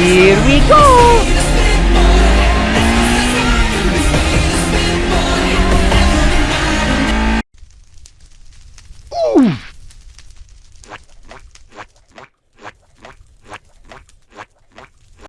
Here we go! Ooh.